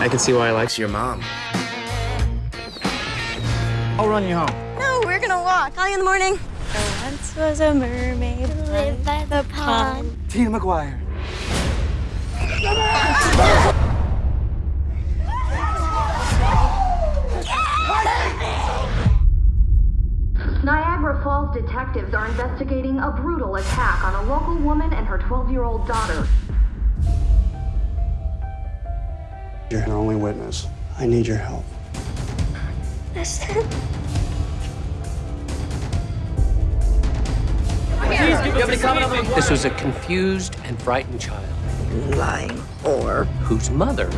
I can see why he likes your mom. I'll run you home. No, we're gonna walk. Call you in the morning. There once was a mermaid who lived by the pond. Tina McGuire. Niagara Falls detectives are investigating a brutal attack on a local woman and her 12-year-old daughter. You're our only witness. I need your help. Listen. This was a confused and frightened child Lying whore. whose mother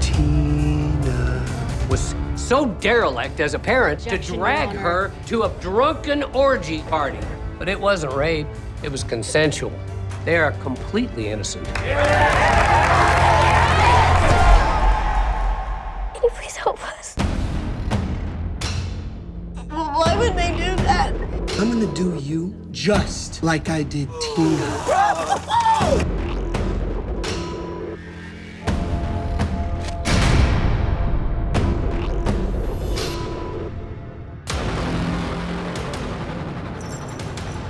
Tina. was so derelict as a parent to drag her to a drunken orgy party. But it wasn't rape, it was consensual. They are completely innocent. Can you please help us? Why would they do that? I'm gonna do you just like I did Tina.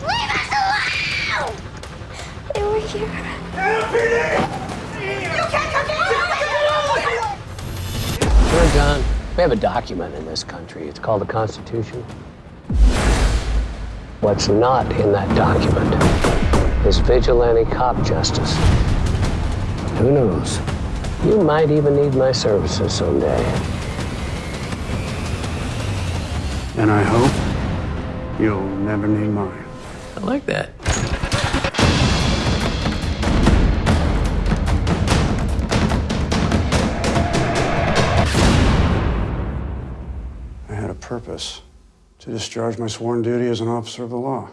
Leave us alone! They were here. Sure, John. We have a document in this country. It's called the Constitution. What's not in that document is vigilante cop justice. Who knows? You might even need my services someday. And I hope you'll never need mine. I like that. Had a purpose to discharge my sworn duty as an officer of the law.